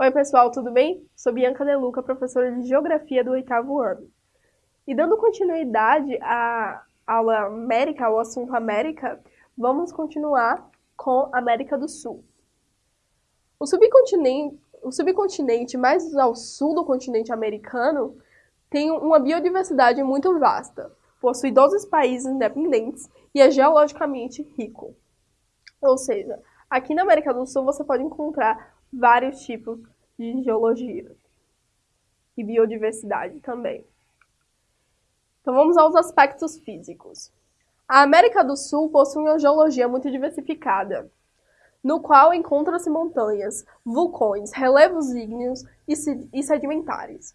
Oi, pessoal, tudo bem? Sou Bianca Deluca, professora de Geografia do oitavo ano. E dando continuidade à aula América, ao assunto América, vamos continuar com América do Sul. O subcontinente, o subcontinente mais ao sul do continente americano tem uma biodiversidade muito vasta, possui 12 países independentes e é geologicamente rico. Ou seja, aqui na América do Sul você pode encontrar vários tipos de geologia e biodiversidade também. Então vamos aos aspectos físicos. A América do Sul possui uma geologia muito diversificada, no qual encontram-se montanhas, vulcões, relevos ígneos e sedimentares,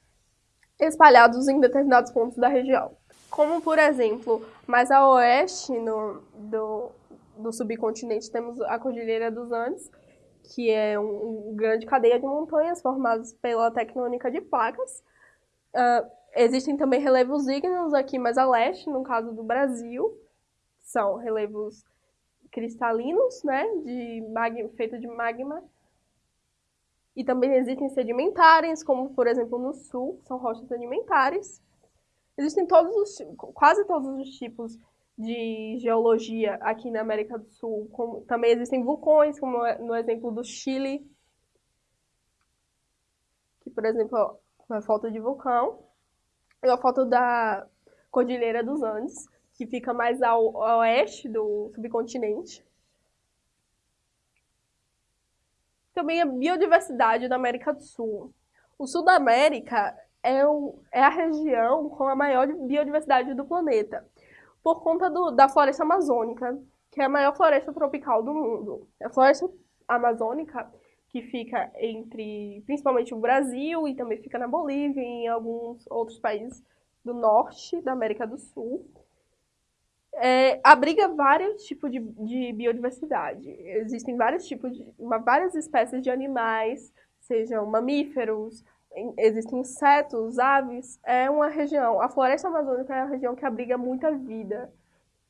espalhados em determinados pontos da região. Como, por exemplo, mais a oeste no, do, do subcontinente temos a Cordilheira dos Andes, que é uma um grande cadeia de montanhas formadas pela tectônica de placas. Uh, existem também relevos ígneos aqui mais a leste, no caso do Brasil, são relevos cristalinos, né, de magma, feito de magma. E também existem sedimentares, como por exemplo no sul, são rochas sedimentares. Existem todos os, quase todos os tipos de geologia aqui na América do Sul. Como, também existem vulcões, como é no exemplo do Chile, que, por exemplo, é uma foto de vulcão. E a foto da Cordilheira dos Andes, que fica mais ao, ao oeste do subcontinente. Também a biodiversidade da América do Sul. O sul da América é, o, é a região com a maior biodiversidade do planeta por conta do, da floresta amazônica, que é a maior floresta tropical do mundo. A floresta amazônica, que fica entre, principalmente o Brasil e também fica na Bolívia e em alguns outros países do norte da América do Sul, é, abriga vários tipos de, de, biodiversidade. Existem vários tipos de, uma, várias espécies de animais, sejam mamíferos, existem insetos, aves, é uma região, a floresta amazônica é uma região que abriga muita vida.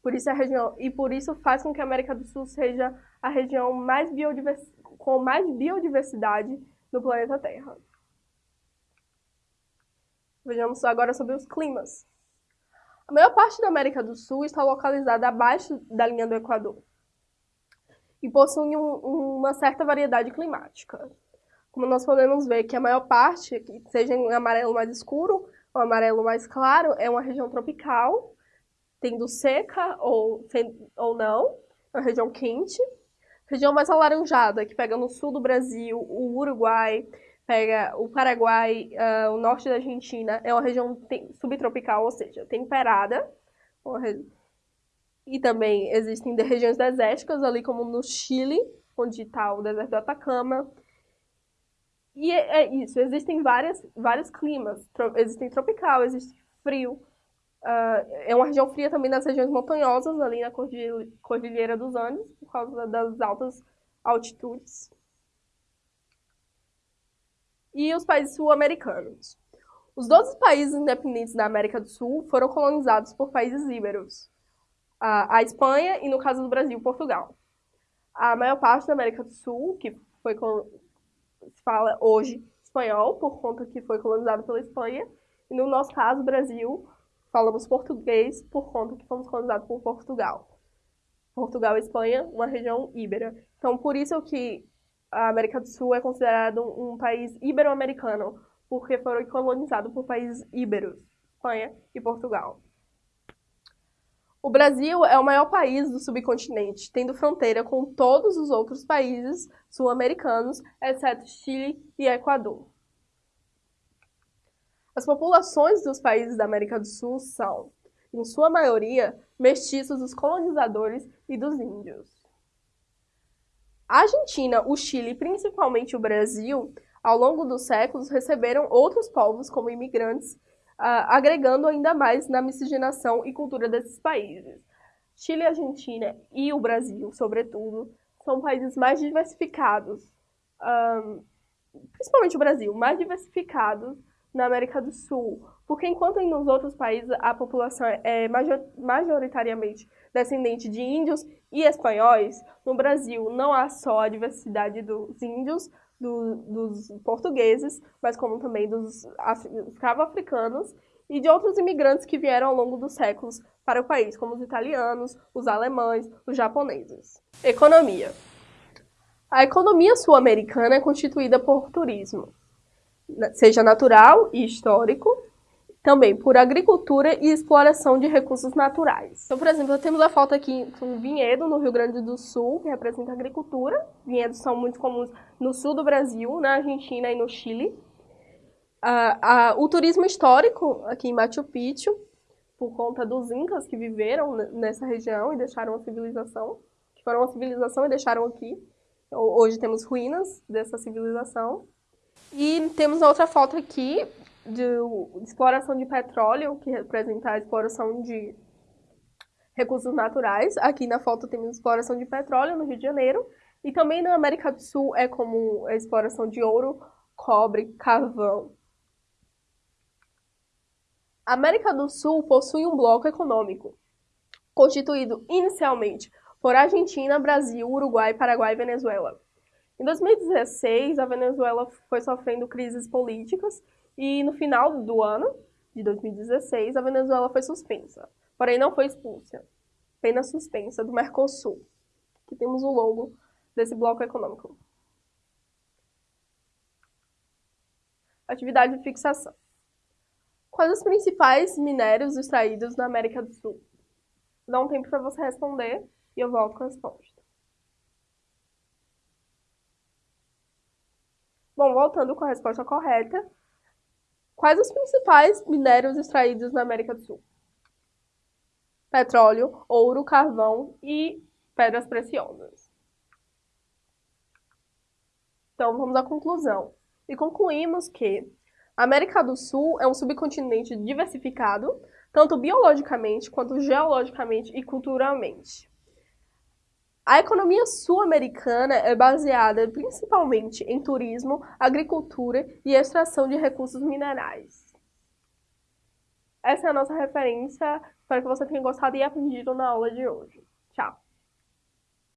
Por isso a região e por isso faz com que a América do Sul seja a região mais com mais biodiversidade no planeta Terra. Vejamos agora sobre os climas. A maior parte da América do Sul está localizada abaixo da linha do Equador e possui um, uma certa variedade climática como nós podemos ver que a maior parte, seja em amarelo mais escuro ou amarelo mais claro, é uma região tropical, tendo seca ou, ou não, é uma região quente. Região mais alaranjada, que pega no sul do Brasil, o Uruguai, pega o Paraguai, uh, o norte da Argentina, é uma região subtropical, ou seja, temperada. E também existem regiões desérticas, ali como no Chile, onde está o deserto do Atacama, e é, é isso, existem várias, vários climas. Tro existem tropical, existe frio. Uh, é uma região fria também nas regiões montanhosas, ali na Cordilheira dos Andes, por causa das altas altitudes. E os países sul-americanos. Os 12 países independentes da América do Sul foram colonizados por países íberos. Uh, a Espanha e, no caso do Brasil, Portugal. A maior parte da América do Sul, que foi se fala hoje espanhol, por conta que foi colonizado pela Espanha. E no nosso caso, Brasil, falamos português por conta que fomos colonizados por Portugal. Portugal e Espanha, uma região íbera. Então, por isso que a América do Sul é considerado um país ibero-americano, porque foram colonizados por países íberos, Espanha e Portugal. O Brasil é o maior país do subcontinente, tendo fronteira com todos os outros países sul-americanos, exceto Chile e Equador. As populações dos países da América do Sul são, em sua maioria, mestiços dos colonizadores e dos índios. A Argentina, o Chile e principalmente o Brasil, ao longo dos séculos, receberam outros povos como imigrantes agregando ainda mais na miscigenação e cultura desses países. Chile, Argentina e o Brasil, sobretudo, são países mais diversificados, um, principalmente o Brasil, mais diversificados na América do Sul, porque enquanto nos outros países a população é majoritariamente descendente de índios e espanhóis, no Brasil não há só a diversidade dos índios, do, dos portugueses, mas como também dos escravos-africanos e de outros imigrantes que vieram ao longo dos séculos para o país, como os italianos, os alemães, os japoneses. Economia. A economia sul-americana é constituída por turismo, seja natural e histórico, também por agricultura e exploração de recursos naturais. Então, por exemplo, temos a foto aqui um vinhedo no Rio Grande do Sul, que representa a agricultura. Vinhedos são muito comuns no sul do Brasil, na Argentina e no Chile. Uh, uh, o turismo histórico aqui em Machu Picchu, por conta dos incas que viveram nessa região e deixaram a civilização, que foram uma civilização e deixaram aqui. Hoje temos ruínas dessa civilização. E temos outra foto aqui de, exploração de petróleo, que representa a exploração de recursos naturais. Aqui na foto temos exploração de petróleo no Rio de Janeiro. E também na América do Sul é como a exploração de ouro, cobre, carvão. A América do Sul possui um bloco econômico, constituído inicialmente por Argentina, Brasil, Uruguai, Paraguai e Venezuela. Em 2016, a Venezuela foi sofrendo crises políticas e no final do ano de 2016, a Venezuela foi suspensa, porém não foi expulsa, apenas suspensa do Mercosul. Aqui temos o logo desse bloco econômico. Atividade de fixação. Quais os principais minérios extraídos na América do Sul? Dá um tempo para você responder e eu volto com a resposta. Bom, voltando com a resposta correta, Quais os principais minérios extraídos na América do Sul? Petróleo, ouro, carvão e pedras preciosas. Então, vamos à conclusão. E concluímos que a América do Sul é um subcontinente diversificado, tanto biologicamente quanto geologicamente e culturalmente. A economia sul-americana é baseada principalmente em turismo, agricultura e extração de recursos minerais. Essa é a nossa referência. Espero que você tenha gostado e aprendido na aula de hoje.